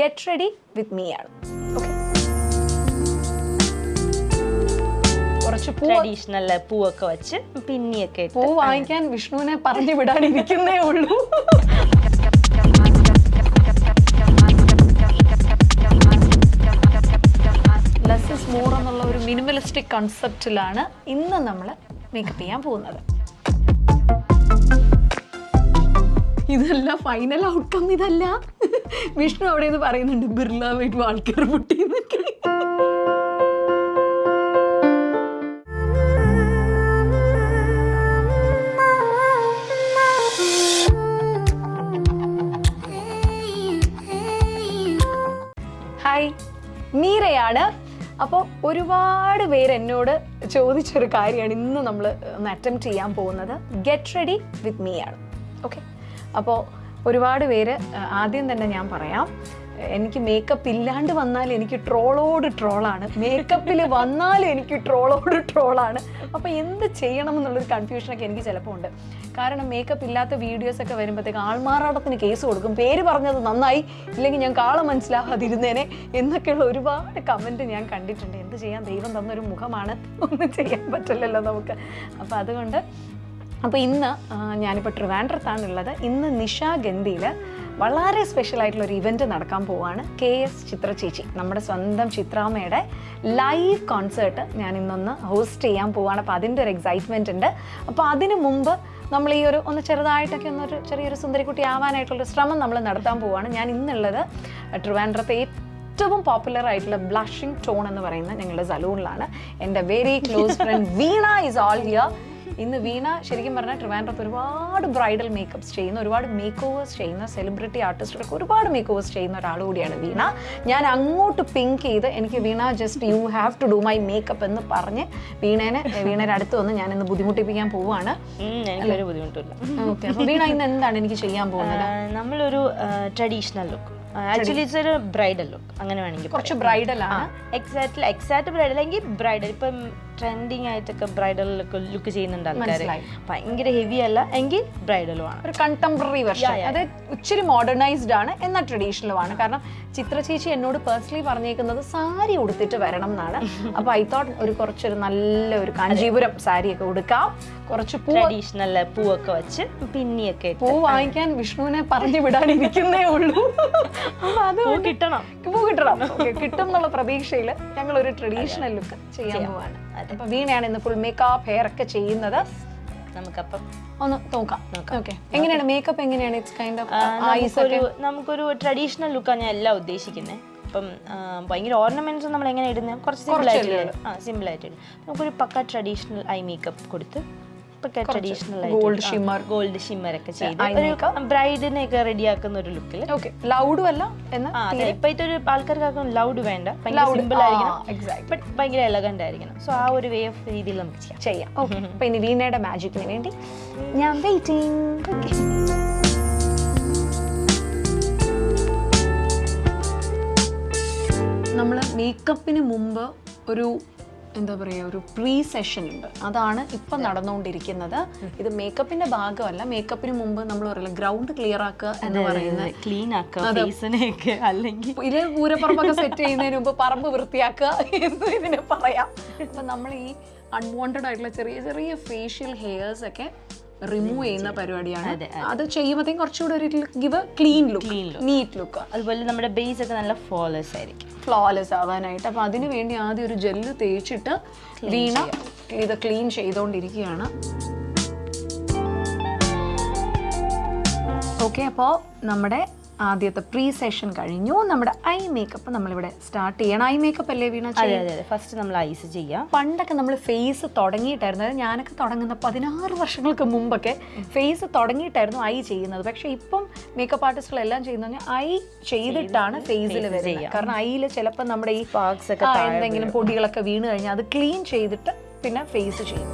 Get ready with me ആണ് okay കുറച്ച് പൂ ട്രഡീഷണൽ പൂവൊക്കെ വെച്ച് പിന്നിയൊക്കെ പൂ വാങ്ങിക്കാൻ വിഷ്ണുവിനെ പറഞ്ഞു വിടാനിരിക്കുന്നേ ഉള്ളൂ. ലെസ് ഇസ് മോർ എന്നുള്ള ഒരു മിനിമലിസ്റ്റിക് കൺസെപ്റ്റിലാണ് ഇന്ന് നമ്മൾ മേക്കപ്പ് ചെയ്യാൻ പോകുന്നത്. ഇതല്ല ഫൈനൽ ഔട്ട്കം ഇതല്ല. വിഷ്ണു അവിടെ നിന്ന് പറയുന്നുണ്ട് ബിർള വീട്ടു ആൾക്കാർ പൊട്ടി ഹായ് മീരയാണ്. അപ്പോൾ ഒരുപാട് പേര് എന്നോട് ചോദിച്ചൊരു കാര്യമാണ് ഇന്ന് നമ്മൾ ഒന്ന് അറ്റംപ്റ്റ് ചെയ്യാൻ പോകുന്നത്. ഗെറ്റ് റെഡി വിത്ത് മീ ആണ്. ഓക്കെ അപ്പോൾ ഒരുപാട് പേര് ആദ്യം തന്നെ ഞാൻ പറയാം. എനിക്ക് മേക്കപ്പ് ഇല്ലാണ്ട് വന്നാൽ എനിക്ക് ട്രോളോട് ട്രോളാണ്. മേക്കപ്പിൽ വന്നാൽ എനിക്ക് ട്രോളോട് ട്രോളാണ്. അപ്പോൾ എന്ത് ചെയ്യണം എന്നുള്ളൊരു കൺഫ്യൂഷനൊക്കെ എനിക്ക് ചിലപ്പോൾ ഉണ്ട്. കാരണം മേക്കപ്പ് ഇല്ലാത്ത വീഡിയോസ് ഒക്കെ വരുമ്പോഴത്തേക്ക് ആൾമാറാടത്തിന് കേസ് കൊടുക്കും. പേര് പറഞ്ഞത് നന്നായി ഇല്ലെങ്കിൽ ഞാൻ കാള മനസ്സിലാവാതിരുന്നേനെ എന്നൊക്കെയുള്ള ഒരുപാട് കമന്റ് ഞാൻ കണ്ടിട്ടുണ്ട്. എന്ത് ചെയ്യാൻ ദൈവം തന്നൊരു മുഖമാണ്? ഒന്നും ചെയ്യാൻ പറ്റില്ലല്ലോ നമുക്ക്. അപ്പോൾ അതുകൊണ്ട് അപ്പോൾ ഇന്ന് ഞാനിപ്പോൾ ട്രിവാൻഡ്രത്താണുള്ളത്. ഇന്ന് നിഷ ഗന്ധിയിൽ വളരെ സ്പെഷ്യൽ ആയിട്ടുള്ള ഒരു ഇവന്റ് നടക്കാൻ പോവുകയാണ് കെ എസ് ചിത്ര ചേച്ചി നമ്മുടെ സ്വന്തം ചിത്രാമ്മയുടെ ലൈവ് കോൺസേർട്ട് ഞാൻ ഇന്നൊന്ന് ഹോസ്റ്റ് ചെയ്യാൻ പോവാണ്. അപ്പോൾ അതിന്റെ ഒരു എക്സൈറ്റ്മെന്റ് ഉണ്ട്. അപ്പോൾ അതിന് മുമ്പ് നമ്മൾ ഈ ഒരു ഒന്ന് ചെറുതായിട്ടൊക്കെ ഒന്നൊരു ചെറിയൊരു സുന്ദരിക്കുട്ടി ആവാനായിട്ടുള്ളൊരു ശ്രമം നമ്മൾ നടത്താൻ പോവുകയാണ് ഞാൻ ഇന്നുള്ളത് ട്രിവാൻഡ്രത്തെ ഏറ്റവും പോപ്പുലർ ആയിട്ടുള്ള ബ്ലഷിംഗ് ടോൺ എന്ന് പറയുന്ന ഞങ്ങളുടെ സലൂണിലാണ് എന്റെ very close friend Veena is all here ഇന്ന് വീണ ശരിക്കും പറഞ്ഞാൽ ട്രിവാൻഡ്രത്ത് ഒരുപാട് ബ്രൈഡൽ മേക്കപ്സ് ചെയ്യുന്ന ഒരുപാട് മേക്ക് ഓവേഴ്സ് ചെയ്യുന്ന സെലിബ്രിറ്റി ആർട്ടിസ്റ്റുകൾക്ക് ഒരുപാട് മേക്ക് ഓവേഴ്സ് ചെയ്യുന്ന ഒരാൾ കൂടിയാണ് വീണ. ഞാൻ അങ്ങോട്ട് പിങ്ക് ചെയ്ത് എനിക്ക് Veena just you have to do my makeup എന്ന് പറഞ്ഞ് വീണേനെ വീണയുടെ അടുത്ത് വന്ന് ഞാൻ ഇന്ന് ബുദ്ധിമുട്ടിപ്പിക്കാൻ പോവുകയാണ്. എനിക്കൊരു ബുദ്ധിമുട്ടില്ല ഓക്കെ വീണ ഇന്ന് എന്താണ് എനിക്ക് ചെയ്യാൻ പോകുന്നത്? നമ്മളൊരു ട്രഡീഷണൽ ലുക്ക് ആക്ച്വലി ഇറ്റ്സ് ഒരു ബ്രൈഡൽ ലുക്ക് അങ്ങനെ വേണമെങ്കിൽ കുറച്ച് ബ്രൈഡൽ ആണ്. എക്സാക്ട് എക്സാക്ട് ബ്രൈഡൽ അല്ലെങ്കിൽ ബ്രൈഡൽ ഇപ്പം ട്രെൻഡിങ് ആയിട്ടൊക്കെ ബ്രൈഡൽ ലുക്ക് ചെയ്യുന്നുണ്ട് ആൾക്കാർ. ഭയങ്കര ഹെവി അല്ല എങ്കിൽ ബ്രൈഡലും ആണ്. ഒരു കണ്ടംപററി വെർഷൻ അതായത് ഇച്ചിരി മോഡേണൈസ്ഡ് ആണ് എന്നാൽ ട്രഡീഷണലും ആണ്. കാരണം ചിത്ര ചേച്ചി എന്നോട് പേഴ്സണലി പറഞ്ഞേക്കുന്നത് സാരി ഉടുത്തിട്ട് വരണം എന്നാണ്. അപ്പൊ ഐ തോട്ട് ഒരു കുറച്ചൊരു നല്ല ഒരു കാഞ്ചീപുരം സാരി ഒക്കെ ഉടുക്കാം. കുറച്ച് ട്രഡീഷണൽ പൂവൊക്കെ വെച്ച് പിന്നിയൊക്കെ പൂ വാങ്ങിക്കാൻ വിഷ്ണുവിനെ പറഞ്ഞു വിടാനിരിക്കുന്നേ ഉള്ളൂ. കിട്ടണം. പൂ കിട്ടണം. കിട്ടും എന്നുള്ള പ്രതീക്ഷയിൽ ഞങ്ങൾ ഒരു ട്രഡീഷണൽ ലുക്ക് ചെയ്യാൻ പോവാണ്. അപ്പൊ വീണയാണ് ഇന്ന് ഫുൾ മേക്കപ്പ് ഹെയർ ഒക്കെ ചെയ്യുന്നത്. നമുക്കപ്പം ഒന്ന് നോക്കാം. ഓക്കെ എങ്ങനെയാണ്? മേക്കപ്പ് എങ്ങനെയാണ്? ഇറ്റ്സ് കൈൻഡ് ഓഫ് ഐസ് നമുക്കൊരു നമുക്കൊരു ട്രഡീഷണൽ ലുക്കാണ് ഞാൻ എല്ലാം ഉദ്ദേശിക്കുന്നത് അപ്പം ഭയങ്കര ഓർണമെന്റ്സ് നമ്മൾ എങ്ങനെ ഇടുന്നത് കുറച്ച് സിമ്പിൾ ആയിട്ട് ആ സിമ്പിൾ ആയിട്ട് ഇടും നമുക്കൊരു പക്ക ട്രഡീഷണൽ ഐ മേക്കപ്പ് കൊടുത്ത് പക്ക traditional gold shimmer gold shimmer ഒക്കെ ചെയ്ത് ഒരു ബ്രൈഡിനെ ഒക്കെ റെഡിയാക്കുന്ന ഒരു ലുക്കിൽ ലൗഡും അല്ല എന്ന് ആ അതെ. ഇപ്പോഴത്തെ ഒരു ആൾക്കാർക്കൊക്കെ ലൗഡ് വേണ്ട. സിമ്പിൾ ആയിരിക്കണം. ബട്ട് ഭയങ്കര എലഗന്റ് ആയിരിക്കണം. സോ ആ ഒരു വേ ഓഫ് രീതിയിൽ നമുക്ക് ചെയ്യാം. ചെയ്യാം. അപ്പൊ ഇനി വീണയുടെ മാജിക്കിന് വേണ്ടി ഞാൻ വെയിറ്റിംഗ് ഓക്കെ നമ്മൾ മേക്കപ്പിന് മുമ്പ് ഒരു എന്താ പറയുക ഒരു പ്രീ സെഷൻ ഉണ്ട്. അതാണ് ഇപ്പം നടന്നുകൊണ്ടിരിക്കുന്നത്. ഇത് മേക്കപ്പിന്റെ ഭാഗമല്ല. മേക്കപ്പിന് മുമ്പ് നമ്മൾ പറയില്ല ഗ്രൗണ്ട് ക്ലിയർ ആക്കുക എന്ന് പറയുന്നത് ക്ലീൻ ആക്കുക അല്ലെങ്കിൽ ഇത് പൂരപ്പറമ്പൊക്കെ സെറ്റ് ചെയ്യുന്നതിന് മുമ്പ് പറമ്പ് വൃത്തിയാക്കുക എന്ന് ഇതിനെ പറയാം. അപ്പം നമ്മൾ ഈ അൺവാണ്ടഡ് ആയിട്ടുള്ള ചെറിയ ചെറിയ ഫേഷ്യൽ ഹെയർസ് ഒക്കെ റിമൂവ് ചെയ്യുന്ന പരിപാടിയാണ്. അത് ചെയ്യുമ്പോഴത്തേക്കും കുറച്ചുകൂടെ ഒരു give clean look neat look അതുപോലെ നമ്മുടെ ബേസ് ഒക്കെ നല്ല ഫ്ലോലെസ് ആയിരിക്കും. ഫ്ലോലെസ് ആവാനായിട്ട്. അപ്പൊ അതിന് വേണ്ടി ആദ്യം ഒരു ജെല്ല് തേച്ചിട്ട് വീണ ഇത് ക്ലീൻ ചെയ്തുകൊണ്ടിരിക്കുകയാണ് ഓക്കെ അപ്പോൾ നമ്മുടെ ആദ്യത്തെ പ്രീ സെഷൻ കഴിഞ്ഞു. നമ്മുടെ ഐ മേക്കപ്പ് നമ്മളിവിടെ സ്റ്റാർട്ട് ചെയ്യണം. ഐ മേക്കപ്പ് അല്ലേ വീണ ഫസ്റ്റ് നമ്മൾ ഐസ് ചെയ്യാം. പണ്ടൊക്കെ നമ്മൾ ഫേസ് തുടങ്ങിയിട്ടായിരുന്നു. അതായത് ഞാനൊക്കെ തുടങ്ങുന്ന പതിനാറ് വർഷങ്ങൾക്ക് മുമ്പൊക്കെ ഫേസ് തുടങ്ങിയിട്ടായിരുന്നു ഐ ചെയ്യുന്നത്. പക്ഷെ ഇപ്പം മേക്കപ്പ് ആർട്ടിസ്റ്റുകൾ എല്ലാം ചെയ്യുന്ന ഐ ചെയ്തിട്ടാണ് ഫേസിൽ വരുന്നത്. കാരണം ഐയിൽ ചിലപ്പോൾ നമ്മുടെ ഈ പാക്സ് ഒക്കെ ആ, എന്തെങ്കിലും പൊടികളൊക്കെ വീണ് കഴിഞ്ഞാൽ അത് ക്ലീൻ ചെയ്തിട്ട് പിന്നെ ഫേസ് ചെയ്യും.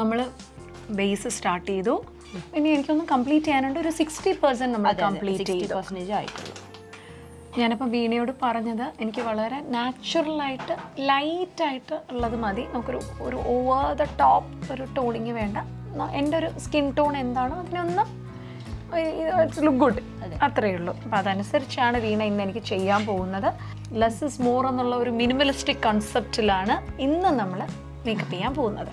നമ്മൾ ബേസ് സ്റ്റാർട്ട് ചെയ്തു. ഇനി എനിക്കൊന്ന് കംപ്ലീറ്റ് ചെയ്യാനുണ്ട്. ഒരു സിക്സ്റ്റി പെർസെന്റ് നമ്മൾ കംപ്ലീറ്റ് ചെയ്തു. പെർസെന്റേജ് ആയിട്ടുള്ളൂ. ഞാനിപ്പോൾ വീണയോട് പറഞ്ഞത് എനിക്ക് വളരെ നാച്ചുറലായിട്ട് ലൈറ്റായിട്ട് ഉള്ളത് മതി. നമുക്കൊരു ഒരു ഓവർ ദ ടോപ്പ് ഒരു ടോണിങ് വേണ്ട. എന്റെ ഒരു സ്കിൻ ടോൺ എന്താണോ അതിനൊന്ന് ഇറ്റ്സ് ലുക്ക് ഗുഡ് അത്രയേ ഉള്ളൂ. അപ്പോൾ അതനുസരിച്ചാണ് വീണ ഇന്ന് എനിക്ക് ചെയ്യാൻ പോകുന്നത്. ലെസ് ഇസ് മോർ എന്നുള്ള ഒരു മിനിമലിസ്റ്റിക് കൺസെപ്റ്റിലാണ് ഇന്ന് നമ്മൾ മേക്കപ്പ് ചെയ്യാൻ പോകുന്നത്.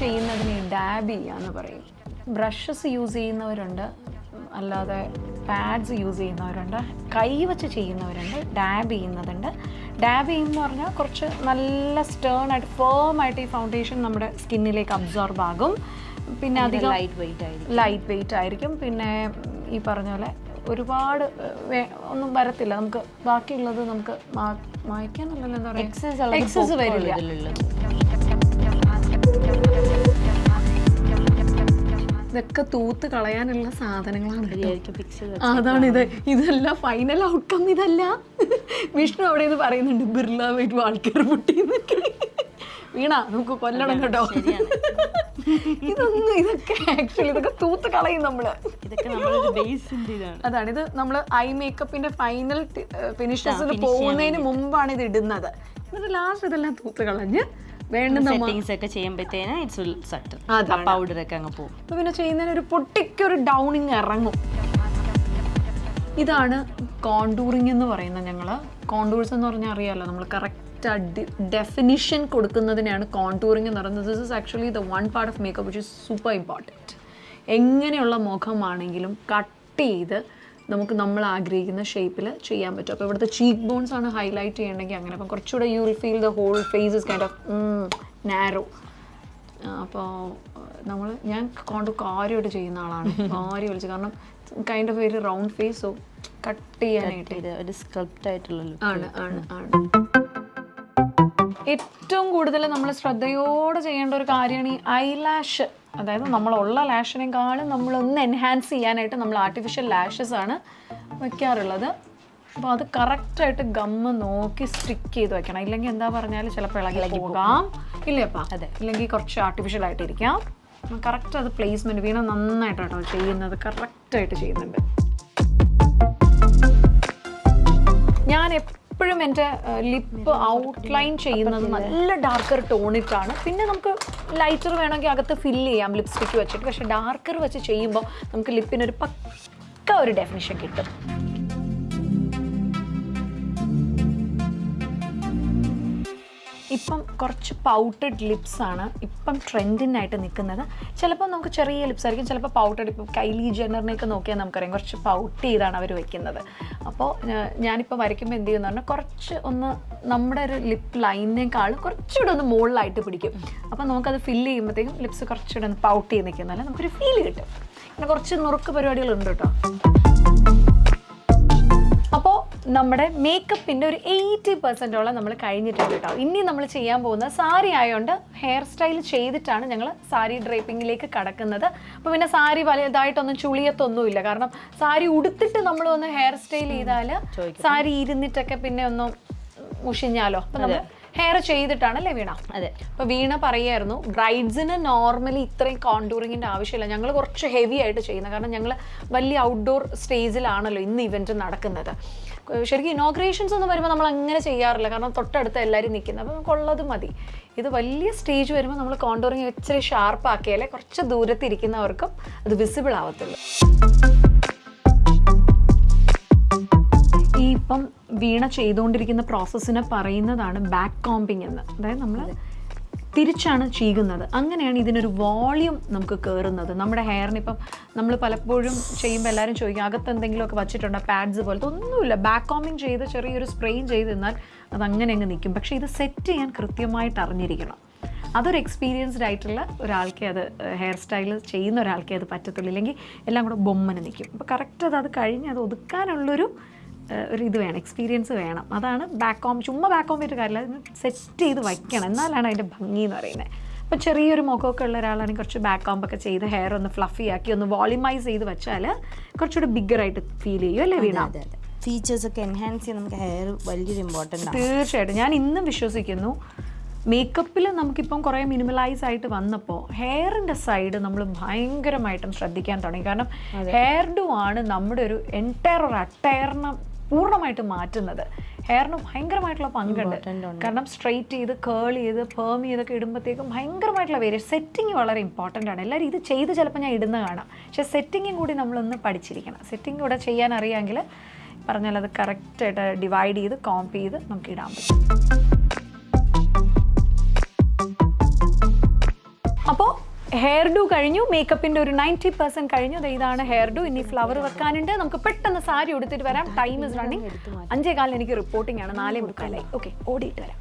ചെയ്യുന്നതിന് ഡാബ് എന്ന് പറയും. ബ്രഷസ് യൂസ് ചെയ്യുന്നവരുണ്ട് അല്ലാതെ പാഡ്സ് യൂസ് ചെയ്യുന്നവരുണ്ട് കൈ വെച്ച് ചെയ്യുന്നവരുണ്ട് ഡാബ് ചെയ്യുന്നതുണ്ട്. ഡാബ് ചെയ്യുമെന്ന് പറഞ്ഞാൽ കുറച്ച് നല്ല സ്റ്റേൺ ആയിട്ട് ഫേം ആയിട്ട് ഈ ഫൗണ്ടേഷൻ നമ്മുടെ സ്കിന്നിലേക്ക് അബ്സോർബ് ആകും. പിന്നെ അധികം ലൈറ്റ് വെയിറ്റ് ആയിരിക്കും. ലൈറ്റ് വെയിറ്റ് ആയിരിക്കും. പിന്നെ ഈ പറഞ്ഞ പോലെ ഒരുപാട് ഒന്നും വരത്തില്ല. നമുക്ക് ബാക്കിയുള്ളത് നമുക്ക് മായ്ക്കാനുള്ള മായ്ക്കാനല്ലല്ലോ എന്താ പറയുക എക്സസ് വരില്ല. ഇതൊക്കെ തൂത്ത് കളയാനുള്ള സാധനങ്ങളാണ് അതാണ് ഇത്. ഇതല്ല ഫൈനൽ ഔട്ട്കം ഇതല്ല. വിഷ്ണു അവിടെ നിന്ന് പറയുന്നുണ്ട് ബിർള വൈറ്റ് ആൾക്കാർ പൊട്ടി വീണ നമുക്ക് കൊല്ലണം കേട്ടോ. ഇതൊന്നും ഇതൊക്കെ ആക്ച്വലി ഇതൊക്കെ തൂത്ത് കളയും നമ്മൾ. അതാണ്. ഇത് നമ്മൾ ഐ മേക്കപ്പിന്റെ ഫൈനൽ ഫിനിഷസിൽ പോകുന്നതിന് മുമ്പാണ് ഇത് ഇടുന്നത്. എന്നിട്ട് ലാസ്റ്റ് ഇതെല്ലാം തൂത്ത് കളഞ്ഞ് വേണ്ടുന്ന സെറ്റിങ്സ് ഒക്കെ ചെയ്യുമ്പോഴത്തേന് ഇറ്റ്സ് വിൽ സട്ടൽ അതാണ്. പൗഡർ ഒക്കെ അങ്ങ് പോകും അപ്പൊ പിന്നെ ചെയ്യുന്നതിന് ഒരു പൊട്ടിക്കൊരു ഡൗണിങ് ഇറങ്ങും. ഇതാണ് കോണ്ടൂറിങ് എന്ന് പറയുന്നത് ഞങ്ങൾ കോണ്ടൂർസ് എന്ന് പറഞ്ഞാൽ അറിയാമല്ലോ നമ്മൾ കറക്റ്റ് ഡെഫിനിഷൻ കൊടുക്കുന്നതിനാണ് കോണ്ടൂറിങ് എന്ന് പറയുന്നത്. This is actually the one part of makeup which is super important എങ്ങനെയുള്ള മുഖമാണെങ്കിലും കട്ട് ചെയ്ത് നമുക്ക് നമ്മൾ ആഗ്രഹിക്കുന്ന ഷേപ്പിൽ ചെയ്യാൻ പറ്റും. അപ്പോൾ ഇവിടുത്തെ ചീക്ക് ബോൺസ് ആണ് ഹൈലൈറ്റ് ചെയ്യണമെങ്കിൽ അങ്ങനെ. അപ്പം കുറച്ചുകൂടെ you will feel the whole face is kind of narrow അപ്പോൾ നമ്മൾ ഞാൻ കൊണ്ട് കാര്യമായിട്ട് ചെയ്യുന്ന ആളാണ്. കാര്യം വിളിച്ച് കാരണം കൈൻഡ് ഓഫ് ഒരു റൗണ്ട് ഫേസ് സോ കട്ട് ചെയ്യാനായിട്ട്. ഒരു സ്കൾപ്റ്റ് ആയിട്ടുള്ള. ആണ് ആണ് ആണ്. ഏറ്റവും കൂടുതൽ നമ്മൾ ശ്രദ്ധയോടെ ചെയ്യേണ്ട ഒരു കാര്യമാണ് ഈ ഐലാഷ് അതായത് നമ്മളുള്ള ലാഷിനേക്കാളും നമ്മളൊന്ന് എൻഹാൻസ് ചെയ്യാനായിട്ട് നമ്മൾ ആർട്ടിഫിഷ്യൽ ലാഷസ് ആണ് വയ്ക്കാറുള്ളത് അപ്പോൾ അത് കറക്റ്റായിട്ട് ഗമ്മ് നോക്കി സ്റ്റിക്ക് ചെയ്ത് വെക്കണം. ഇല്ലെങ്കിൽ എന്താ പറഞ്ഞാൽ ചിലപ്പോൾ ഇളകി പോകാം. ഇല്ലേപ്പാ അതെ. ഇല്ലെങ്കിൽ കുറച്ച് ആർട്ടിഫിഷ്യൽ ആയിട്ടിരിക്കാം. കറക്റ്റ് അത് പ്ലേസ്മെന്റ് വീണ നന്നായിട്ട് കേട്ടോ ചെയ്യുന്നത്. കറക്റ്റായിട്ട് ചെയ്യുന്നുണ്ട്. ഞാൻ എപ്പോഴും എന്റെ ലിപ്പ് ഔട്ട്ലൈൻ ചെയ്യുന്നത് നല്ല ഡാർക്കർ ടോണിട്ടാണ് പിന്നെ നമുക്ക് ലൈറ്റർ വേണമെങ്കിൽ അകത്ത് ഫില്ല് ചെയ്യാം ലിപ്സ്റ്റിക്ക് വെച്ചിട്ട്. പക്ഷെ ഡാർക്കർ വെച്ച് ചെയ്യുമ്പോൾ നമുക്ക് ലിപ്പിനൊരു പക്ക ഒരു ഡെഫിനിഷൻ കിട്ടും. ഇപ്പം കുറച്ച് പൗട്ടഡ് ലിപ്സ് ആണ് ഇപ്പം ട്രെൻഡിനായിട്ട് നിൽക്കുന്നത് ചിലപ്പോൾ നമുക്ക് ചെറിയ ലിപ്സ് ആയിരിക്കും ചിലപ്പോൾ പൗട്ടഡ് ഇപ്പം കൈലി ജെന്നറിനെയൊക്കെ നോക്കിയാൽ നമുക്കറിയാം കുറച്ച് പൗട്ട് ചെയ്താണ് അവർ വെക്കുന്നത്. അപ്പോൾ ഞാനിപ്പോൾ വരയ്ക്കുമ്പോൾ എന്ത് ചെയ്യുന്നു പറഞ്ഞാൽ കുറച്ച് ഒന്ന് നമ്മുടെ ഒരു ലിപ്പ് ലൈനിനേക്കാളും കുറച്ചുകൂടെ ഒന്ന് മുകളിലായിട്ട് പിടിക്കും. അപ്പോൾ നമുക്കത് ഫില്ല് ചെയ്യുമ്പോഴത്തേക്കും ലിപ്സ് കുറച്ചുകൂടെ ഒന്ന് പൗട്ട് ചെയ്ത് നിൽക്കുന്നതല്ല നമുക്കൊരു ഫീൽ കിട്ടും. പിന്നെ കുറച്ച് നുറുക്ക് പരിപാടികളുണ്ട് കേട്ടോ. നമ്മുടെ മേക്കപ്പിന്റെ ഒരു എയ്റ്റി പെർസെന്റോളം നമ്മൾ കഴിഞ്ഞിട്ടുണ്ട് കേട്ടോ. ഇനി നമ്മൾ ചെയ്യാൻ പോകുന്ന സാരി ആയതുകൊണ്ട് ഹെയർ സ്റ്റൈൽ ചെയ്തിട്ടാണ് ഞങ്ങൾ സാരി ഡ്രേപ്പിങ്ങിലേക്ക് കടക്കുന്നത്. അപ്പോൾ പിന്നെ സാരി വലുതായിട്ടൊന്നും ചുളിയത്തൊന്നുമില്ല. കാരണം സാരി ഉടുത്തിട്ട് നമ്മൾ ഒന്ന് ഹെയർ സ്റ്റൈൽ ചെയ്താൽ സാരി ഇരുന്നിട്ടൊക്കെ പിന്നെ ഒന്നും മുഷിഞ്ഞാലോ? അപ്പം നമ്മൾ ഹെയർ ചെയ്തിട്ടാണ് അല്ലേ വീണ? അതെ. അപ്പൊ വീണ പറയായിരുന്നു ബ്രൈഡ്സിന് നോർമലി ഇത്രയും കോണ്ടൂറിങ്ങിന്റെ ആവശ്യമില്ല. ഞങ്ങൾ കുറച്ച് ഹെവി ആയിട്ട് ചെയ്യുന്നത്. കാരണം ഞങ്ങൾ വലിയ ഔട്ട്ഡോർ സ്റ്റേജിലാണല്ലോ ഇന്ന് ഇവന്റ് നടക്കുന്നത്. ശരിക്കും ഇനോഗ്രേഷൻസ് ഒന്നും വരുമ്പോൾ നമ്മൾ അങ്ങനെ ചെയ്യാറില്ല. കാരണം തൊട്ടടുത്ത് എല്ലാവരും നിൽക്കുന്നത്. അപ്പോൾ നമുക്കുള്ളത് മതി. ഇത് വലിയ സ്റ്റേജ് വരുമ്പോൾ നമ്മൾ കോണ്ടൂറിങ് ഇച്ചിരി ഷാർപ്പ് ആക്കിയാലേ കുറച്ച് ദൂരത്തിരിക്കുന്നവർക്കും അത് വിസിബിൾ ആവത്തുള്ളൂ. ഈ ഇപ്പം വീണ ചെയ്തുകൊണ്ടിരിക്കുന്ന പ്രോസസ്സിനെ പറയുന്നതാണ് ബാക്ക് കോമ്പിങ് എന്ന്. അതായത് നമ്മൾ തിരിച്ചാണ് ചീകുന്നത്. അങ്ങനെയാണ് ഇതിനൊരു വോളിയം നമുക്ക് കയറുന്നത് നമ്മുടെ ഹെയറിന് ഇപ്പം നമ്മൾ പലപ്പോഴും ചെയ്യുമ്പോൾ എല്ലാവരും ചോദിക്കും അകത്ത് എന്തെങ്കിലുമൊക്കെ വച്ചിട്ടുണ്ടോ? പാഡ്സ് പോലത്തെ ഒന്നുമില്ല. ബാക്ക് കോമ്പിങ് ചെയ്ത് ചെറിയൊരു സ്പ്രെയിൻ ചെയ്ത് നിന്നാൽ അത് അങ്ങനെ അങ്ങ് നിൽക്കും പക്ഷേ ഇത് സെറ്റ് ചെയ്യാൻ കൃത്യമായിട്ട് അറിഞ്ഞിരിക്കണം. അതൊരു എക്സ്പീരിയൻസ്ഡ് ആയിട്ടുള്ള ഒരാൾക്കേ അത് ഹെയർ സ്റ്റൈൽ ചെയ്യുന്ന ഒരാൾക്കേ അത് പറ്റത്തുള്ളൂ. ഇല്ലെങ്കിൽ എല്ലാം കൂടെ ബൊമ്മന് നിൽക്കും അപ്പോൾ കറക്റ്റ് അത് അത് കഴിഞ്ഞ് അത് ഒതുക്കാനുള്ളൊരു ഒരു ഇത് വേണം എക്സ്പീരിയൻസ് വേണം. അതാണ് ബാക്ക് കോം ചുമ്മാ ബാക്ക് കോം ചെയ്തിട്ട് കാര്യമില്ല. സെറ്റ് ചെയ്ത് വയ്ക്കണം. എന്നാലാണ് അതിന്റെ ഭംഗി എന്ന് പറയുന്നത്. അപ്പോൾ ചെറിയൊരു മുഖമൊക്കെ ഉള്ള ഒരാളാണെങ്കിൽ കുറച്ച് ബാക്ക് കോമ്പൊക്കെ ചെയ്ത് ഹെയർ ഒന്ന് ഫ്ലഫി ആക്കി ഒന്ന് വോളിമൈസ് ചെയ്ത് വെച്ചാൽ കുറച്ചുകൂടെ ബിഗ്ഗറായിട്ട് ഫീൽ ചെയ്യും അല്ലേ വീണ? ഫീച്ചേഴ്സ് ഒക്കെ എൻഹാൻസ് ചെയ്യാൻ നമുക്ക് ഹെയർ വലിയൊരു ഇമ്പോർട്ടന്റ് തീർച്ചയായിട്ടും. ഞാൻ ഇന്നും വിശ്വസിക്കുന്നു. മേക്കപ്പിൽ നമുക്കിപ്പം കുറേ മിനിമലൈസ് ആയിട്ട് വന്നപ്പോൾ ഹെയറിന്റെ സൈഡ് നമ്മൾ ഭയങ്കരമായിട്ടും ശ്രദ്ധിക്കാൻ തുടങ്ങി. കാരണം ഹെയർ ഡു ആണ് നമ്മുടെ ഒരു എന്റയർ ഒരു അട്ടയറിനെ പൂർണമായിട്ട് മാറ്റുന്നത്. ഹെയറിന് ഭയങ്കരമായിട്ടുള്ള പങ്കുണ്ട്. കാരണം സ്ട്രെയിറ്റ് ചെയ്ത് കേൾ ചെയ്ത് പേം ചെയ്തൊക്കെ ഇടുമ്പോഴത്തേക്കും ഭയങ്കരമായിട്ടുള്ള വേരിയേഷൻ സെറ്റിംഗ് വളരെ ഇമ്പോർട്ടന്റ് ആണ്. എല്ലാവരും ഇത് ചെയ്ത് ചിലപ്പോൾ ഞാൻ ഇടുന്ന കാണാം. പക്ഷേ സെറ്റിങ്ങും കൂടി നമ്മളൊന്ന് പഠിച്ചിരിക്കണം. സെറ്റിംഗ് കൂടെ ചെയ്യാൻ അറിയാമെങ്കിൽ പറഞ്ഞാൽ അത് കറക്റ്റായിട്ട് ഡിവൈഡ് ചെയ്ത് കോംപ് ചെയ്ത് നമുക്ക് ഇടാൻ പറ്റും. ഹെയർ ഡു കഴിഞ്ഞു മേക്കപ്പിന്റെ ഒരു നയന്റി പെർസെന്റ് കഴിഞ്ഞു. ഇതാണ് ഹെയർ ഡു ഇനി ഫ്ലവർ വെക്കാനുണ്ട്. നമുക്ക് പെട്ടെന്ന് സാരി ഉടുത്തിട്ട് വരാം. ടൈം ഇസ് റണ്ണിങ് അഞ്ചേ കാലിന് എനിക്ക് റിപ്പോർട്ടിംഗ് ആണ്. നാലേ മുക്കാലായി. ഓക്കെ ഓടിയിട്ട് വരാം.